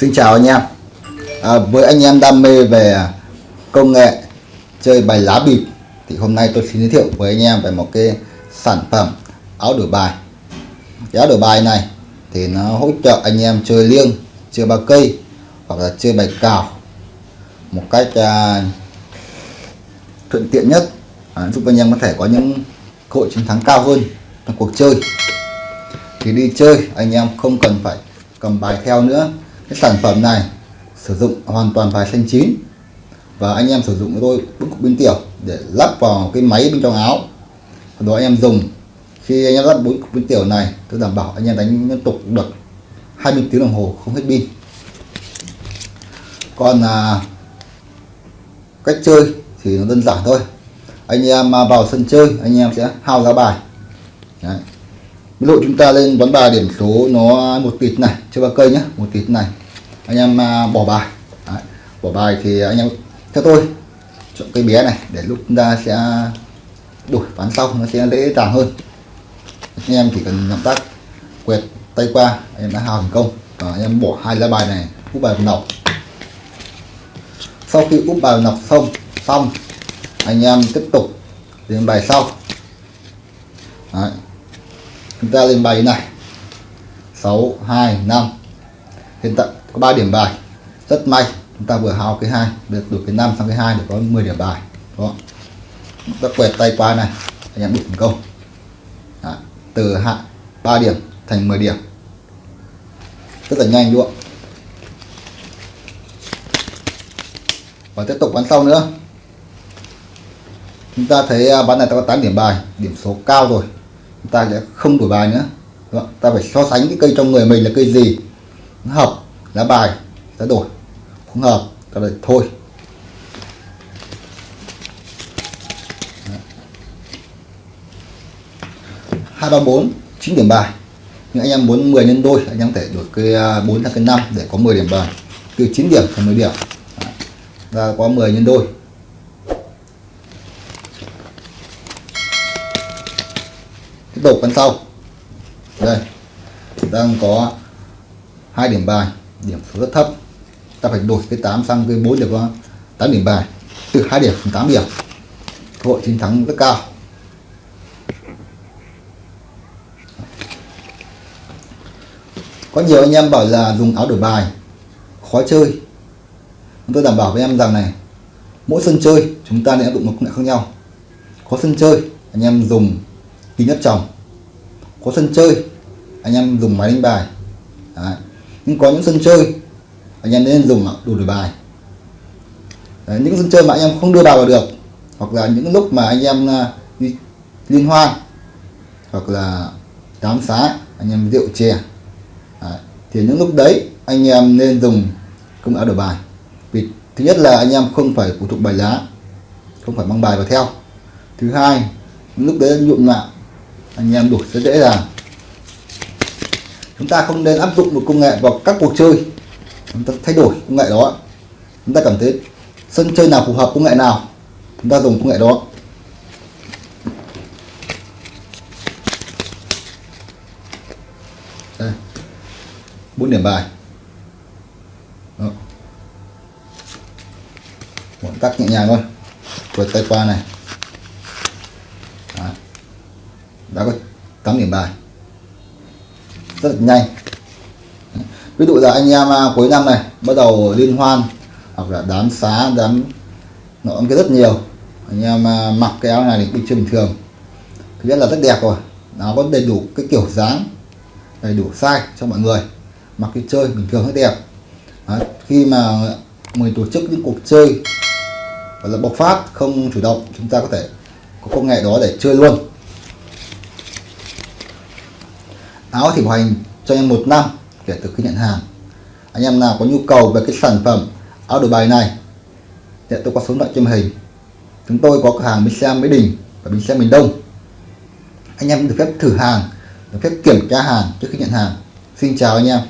Xin chào anh em. À, Với anh em đam mê về công nghệ chơi bài lá bịp Thì hôm nay tôi xin giới thiệu với anh em về một cái sản phẩm áo đổi bài. Cái áo đổi bài này thì nó hỗ trợ anh em chơi liêng chơi ba cây hoặc là chơi bài cào một cách à, thuận tiện nhất à, giúp anh em có thể có những cơ hội chiến thắng cao hơn trong cuộc chơi. Thì đi chơi anh em không cần phải cầm bài theo nữa cái sản phẩm này sử dụng hoàn toàn vải xanh chín. Và anh em sử dụng với tôi bức cục pin tiểu để lắp vào cái máy bên trong áo. Và đó anh em dùng khi anh em lắp bốn cục pin tiểu này tôi đảm bảo anh em đánh liên tục được 20 tiếng đồng hồ không hết pin. Còn à, cách chơi thì nó đơn giản thôi. Anh em à, vào sân chơi anh em sẽ hao giá bài. Đấy ví dụ chúng ta lên ván bài điểm số nó một tịt này, chơi ba cây nhá, một tịt này. Anh em à, bỏ bài. Đấy. bỏ bài thì anh em theo tôi, chọn cây bé này để lúc chúng ta sẽ đổi ván sau, nó sẽ dễ dàng hơn. Anh em chỉ cần động tác quẹt tay qua, anh em đã hào thành công. Và anh em bỏ hai lá bài này, úp bài vào nọc. Sau khi úp bài vào nọc xong xong, anh em tiếp tục đến bài sau. Đấy chúng ta lên bài như này. 6 2 5 hiện tại có 3 điểm bài. Rất may, chúng ta vừa hao cái hai, được được cái 5 sang cái hai để có 10 điểm bài. Đó. Ta quẹt tay qua này, anh em bị thành công Đấy. từ hạ 3 điểm thành 10 điểm. Rất là nhanh luôn và tiếp tục bắn sau nữa. Chúng ta thấy à, bán này ta có 8 điểm bài, điểm số cao rồi ta sẽ không đổi bài nữa. Đúng ta phải so sánh cái cây trong người mình là cây gì. Nó hợp lá bài ta đổi. Không hợp ta lại thôi. Hai, ba, bốn, chín điểm bài. Nhưng anh em muốn 10 nhân đôi, anh em thể đổi cái à, 4 sang cái 5 để có 10 điểm bài. Từ 9 điểm thành 10 điểm. Ra có 10 nhân đôi. Tiếp tục con sau. Đây, đang có hai điểm bài, điểm số rất thấp. Ta phải đổi cái 8 sang cái 4 để có 8 điểm bài. Từ 2 điểm đến 8 điểm. Cơ hội chiến thắng rất cao. Có nhiều anh em bảo là dùng áo đổi bài, khó chơi. Tôi đảm bảo với em rằng này, mỗi sân chơi chúng ta nên áp dụng một công nghệ khác nhau. Có sân chơi, anh em dùng kính áp tròng. Có sân chơi anh em dùng máy đánh bài. Đấy. nhưng có những sân chơi anh em nên dùng đủ đổi bài. Đấy, những sân chơi mà anh em không đưa bài vào được hoặc là những lúc mà anh em à, đi liên hoan hoặc là đám xá anh em rượu chè. Đấy. thì những lúc đấy anh em nên dùng công áo đổi bài. Vì thứ nhất là anh em không phải phụ thuộc bài lá không phải mang bài vào theo. Thứ hai lúc đấy nhuộm mạng anh em đuổi rất dễ dàng. Chúng ta không nên áp dụng một công nghệ vào các cuộc chơi. Chúng ta thay đổi công nghệ đó. Chúng ta cảm thấy sân chơi nào phù hợp công nghệ nào, chúng ta dùng công nghệ đó. Đây. Bốn điểm bài. Đó. một tắc nhẹ nhàng thôi. Vượt tay qua này Đó đã có 8 điểm bài. Rất là nhanh. Ví dụ là anh em à, cuối năm này, bắt đầu liên hoan, hoặc là đám xá, đám nó cái rất nhiều. Anh em à, mặc cái áo này thì bình thường. Thứ nhất là rất đẹp rồi. Nó có đầy đủ cái kiểu dáng, đầy đủ size cho mọi người. Mặc cái chơi bình thường rất đẹp. Đấy. khi mà mình tổ chức những cuộc chơi, gọi là bộc phát, không chủ động, chúng ta có thể có công nghệ đó để chơi luôn. Áo thì bảo hành cho anh em một năm kể từ khi nhận hàng. Anh em nào có nhu cầu về cái sản phẩm áo đổi bài này, thì tôi có số điện thoại trên hình. Chúng tôi có cửa hàng bến xe Mỹ Đình và bến xe miền Đông. Anh em được phép thử hàng, được phép kiểm tra hàng trước khi nhận hàng. Xin chào anh em.